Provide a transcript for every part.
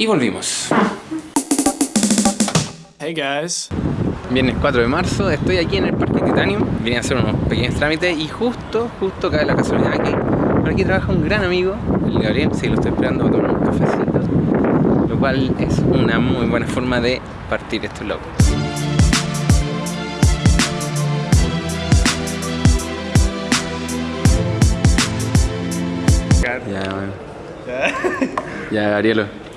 Y volvimos. Hey guys. Viernes 4 de marzo, estoy aquí en el Parque Titanium. Vine a hacer unos pequeños trámites y justo, justo cae la casualidad que por aquí trabaja un gran amigo, el Gabriel. Sí, lo estoy esperando tomar un cafecito. Lo cual es una muy buena forma de partir este vlog. Ya, bueno. Ya, Gabrielo.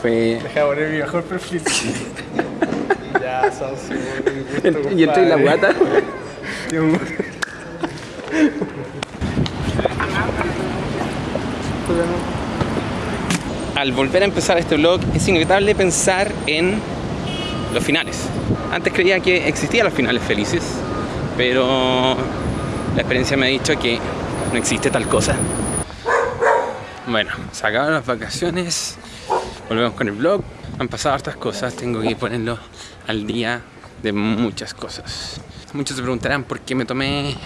Fue... Deja de poner mi mejor perfil. ya, gusto, Y estoy en la guata. Al volver a empezar este vlog es inevitable pensar en los finales. Antes creía que existían los finales felices, pero la experiencia me ha dicho que no existe tal cosa. Bueno, se acabaron las vacaciones, volvemos con el vlog. Han pasado hartas cosas, tengo que ponerlo al día de muchas cosas. Muchos se preguntarán por qué me tomé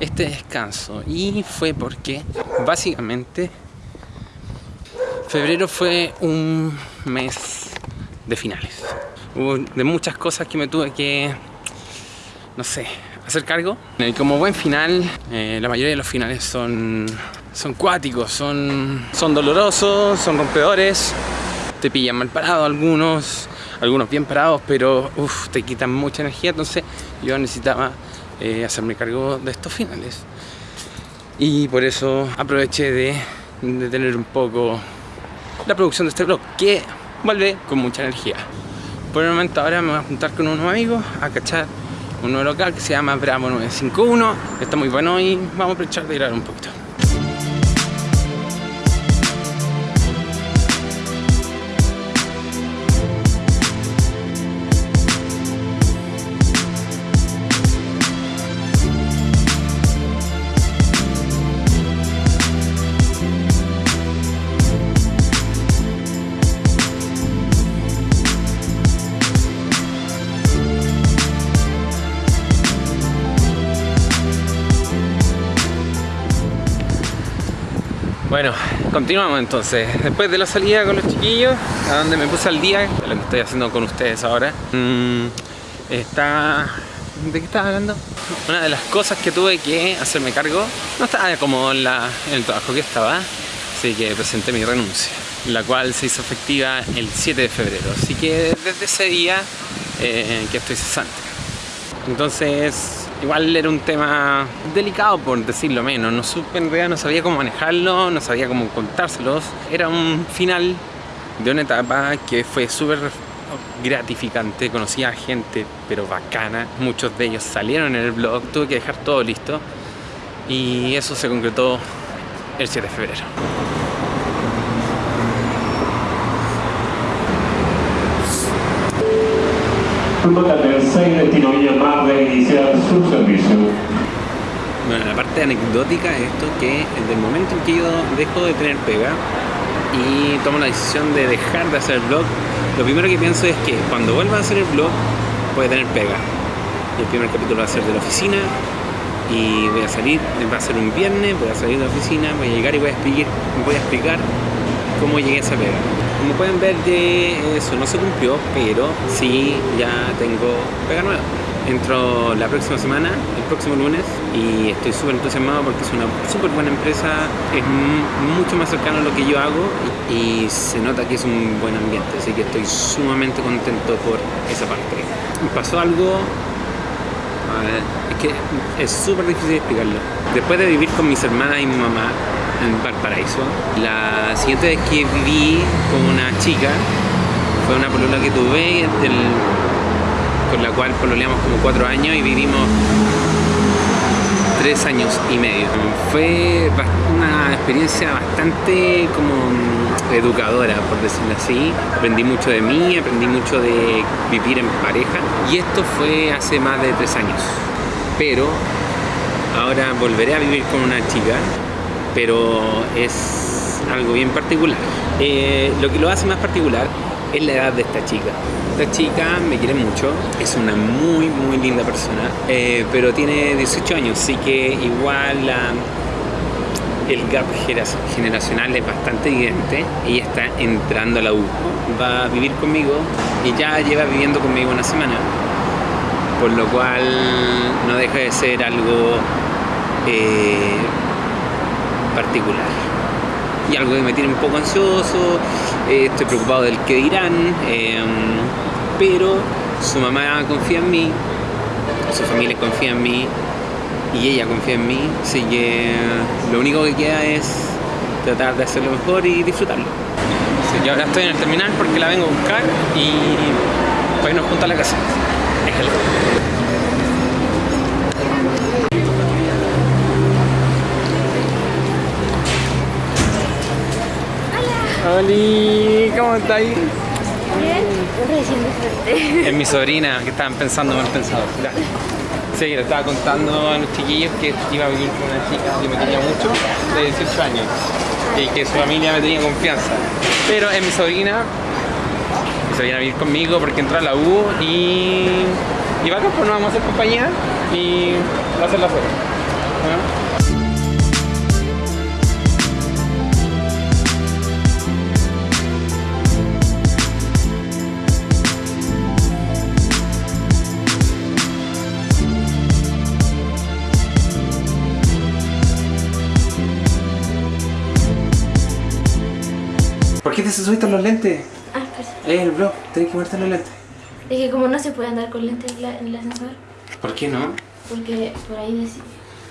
este descanso y fue porque básicamente febrero fue un mes de finales. Hubo de muchas cosas que me tuve que, no sé, hacer cargo. Como buen final, eh, la mayoría de los finales son, son cuáticos, son, son dolorosos, son rompedores. Te pillan mal parado algunos, algunos bien parados, pero uf, te quitan mucha energía. Entonces yo necesitaba eh, hacerme cargo de estos finales. Y por eso aproveché de, de tener un poco la producción de este vlog, que vuelve con mucha energía. Por el momento ahora me voy a juntar con unos amigos a cachar un nuevo local que se llama Bravo 951. Está muy bueno y vamos a aprovechar de grabar un poquito. Bueno, continuamos entonces. Después de la salida con los chiquillos, a donde me puse al día, lo que estoy haciendo con ustedes ahora, mmm, está... ¿De qué estaba hablando? Una de las cosas que tuve que hacerme cargo, no estaba como en, la, el trabajo que estaba, así que presenté mi renuncia, la cual se hizo efectiva el 7 de febrero, así que desde ese día eh, que estoy cesante. Entonces, igual era un tema delicado por decirlo menos, no supe en realidad, no sabía cómo manejarlo, no sabía cómo contárselos. Era un final de una etapa que fue súper gratificante, conocí a gente pero bacana, muchos de ellos salieron en el blog, tuve que dejar todo listo. Y eso se concretó el 7 de febrero. Del 6 destino Villa Mar de iniciar su servicio. Bueno, la parte anecdótica es esto que desde el momento en que yo dejo de tener pega y tomo la decisión de dejar de hacer el blog, lo primero que pienso es que cuando vuelva a hacer el blog voy a tener pega. El primer capítulo va a ser de la oficina y voy a salir, va a ser un viernes, voy a salir de la oficina, voy a llegar y voy a explicar, voy a explicar cómo llegué a esa pega. Como pueden ver, de eso no se cumplió, pero sí ya tengo pega nueva. Entro la próxima semana, el próximo lunes, y estoy súper entusiasmado porque es una súper buena empresa, es mucho más cercano a lo que yo hago y, y se nota que es un buen ambiente, así que estoy sumamente contento por esa parte. Pasó algo es que es súper difícil explicarlo. Después de vivir con mis hermanas y mi mamá en Valparaíso, la siguiente vez que viví con una chica fue una polola que tuve con la cual pololeamos como cuatro años y vivimos tres años y medio. Fue una experiencia bastante como educadora, por decirlo así. Aprendí mucho de mí, aprendí mucho de vivir en pareja y esto fue hace más de tres años. Pero ahora volveré a vivir con una chica, pero es algo bien particular. Eh, lo que lo hace más particular es la edad de esta chica. Esta chica me quiere mucho, es una muy muy linda persona, eh, pero tiene 18 años, así que igual el gap genera- generacional es bastante evidente. Ella está entrando a la U, va a vivir conmigo y ya lleva viviendo conmigo una semana. Por lo cual no deja de ser algo eh, particular. Y algo que me tiene un poco ansioso, eh, estoy preocupado del que dirán, eh, pero su mamá confía en mí, su familia confía en mí y ella confía en mí, así que lo único que queda es tratar de hacerlo mejor y disfrutarlo. Yo ahora estoy en el terminal porque la vengo a buscar y para irnos juntos a la casa. Déjalo. Oli, ¿cómo está ahí? Bien. Es mi sobrina que estaban pensando mal pensado. Sí, le estaba contando a los chiquillos que iba a vivir con una chica que me quería mucho, de 18 años, y que su familia me tenía confianza. Pero es mi sobrina, y se viene a vivir conmigo porque entró a la U y, y va a pues nos vamos a hacer compañía y va a ser la. ¿no? ¿Por qué te subiste los lentes? Ah, pues, Es el blog, tenés que ponerte los lentes. es que como no se puede andar con lentes en, la- en el ascensor, ¿Por qué no? porque por ahí decía.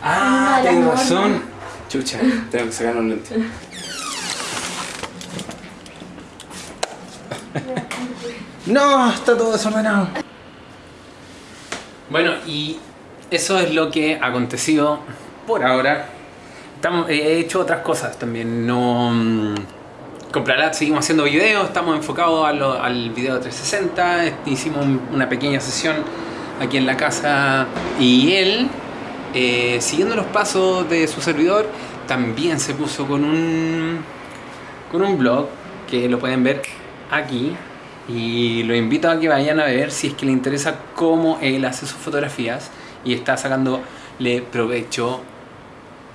Ah, normas. razón. Chucha, tengo que sacar los lentes. No, está todo desordenado. Bueno, y eso es lo que ha acontecido por ahora. Estamos, he hecho otras cosas también. No. Comprará, seguimos haciendo videos, estamos enfocados a lo- al video 360. este, Hicimos un- una pequeña sesión aquí en la casa y él, eh, siguiendo los pasos de su servidor, también se puso con un, con un blog que lo pueden ver aquí. Y lo invito a que vayan a ver si es que le interesa cómo él hace sus fotografías y está sacándole provecho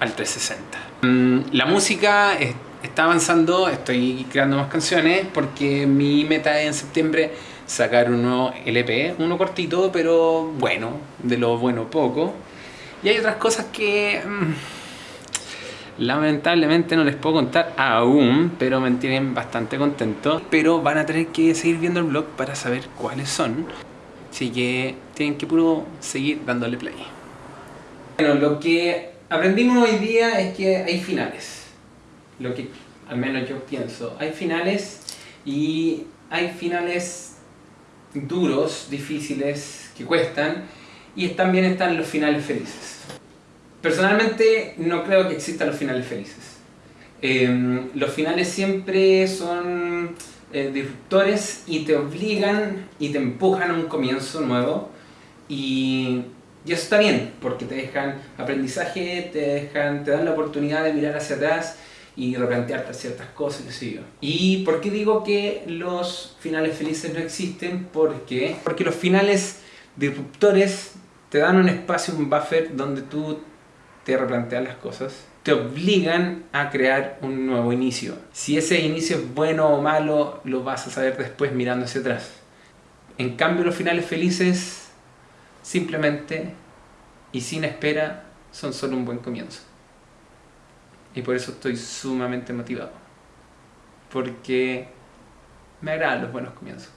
al 360. Mm, La música está avanzando, estoy creando más canciones porque mi meta es en septiembre sacar un nuevo LP, uno cortito, pero bueno, de lo bueno poco. Y hay otras cosas que mm, lamentablemente no les puedo contar aún, pero me tienen bastante contento. Pero van a tener que seguir viendo el blog para saber cuáles son. Así que tienen que puro seguir dándole play. Bueno, lo que aprendimos hoy día es que hay finales. Lo que al menos yo pienso. Hay finales y hay finales duros, difíciles, que cuestan. Y también están los finales felices. Personalmente no creo que existan los finales felices. Eh, los finales siempre son eh, disruptores y te obligan y te empujan a un comienzo nuevo y, y eso está bien porque te dejan aprendizaje, te dejan, te dan la oportunidad de mirar hacia atrás y replantearte ciertas cosas, qué sé yo. ¿Y por qué digo que los finales felices no existen? Porque, porque los finales disruptores te dan un espacio, un buffer donde tú te replanteas las cosas, te obligan a crear un nuevo inicio. Si ese inicio es bueno o malo, lo vas a saber después mirando hacia atrás. En cambio, los finales felices, simplemente y sin espera, son solo un buen comienzo. Y por eso estoy sumamente motivado. Porque me agradan los buenos comienzos.